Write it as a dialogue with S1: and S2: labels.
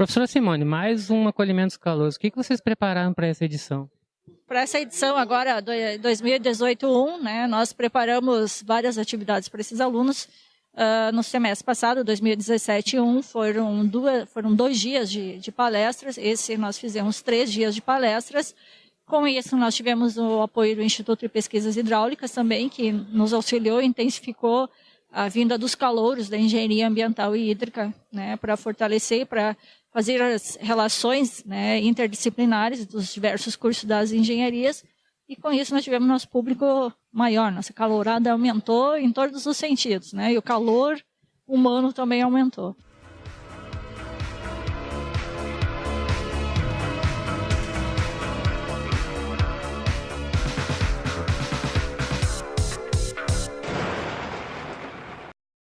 S1: Professora Simone, mais um acolhimento escaloso. O que vocês prepararam para essa edição?
S2: Para essa edição agora, 2018-1, né, nós preparamos várias atividades para esses alunos. Uh, no semestre passado, 2017-1, foram, duas, foram dois dias de, de palestras. Esse nós fizemos três dias de palestras. Com isso, nós tivemos o apoio do Instituto de Pesquisas Hidráulicas também, que nos auxiliou intensificou a vinda dos calouros da engenharia ambiental e hídrica, né, para fortalecer, para fazer as relações né, interdisciplinares dos diversos cursos das engenharias. E com isso nós tivemos nosso público maior, nossa calorada aumentou em todos os sentidos, né, e o calor humano também aumentou.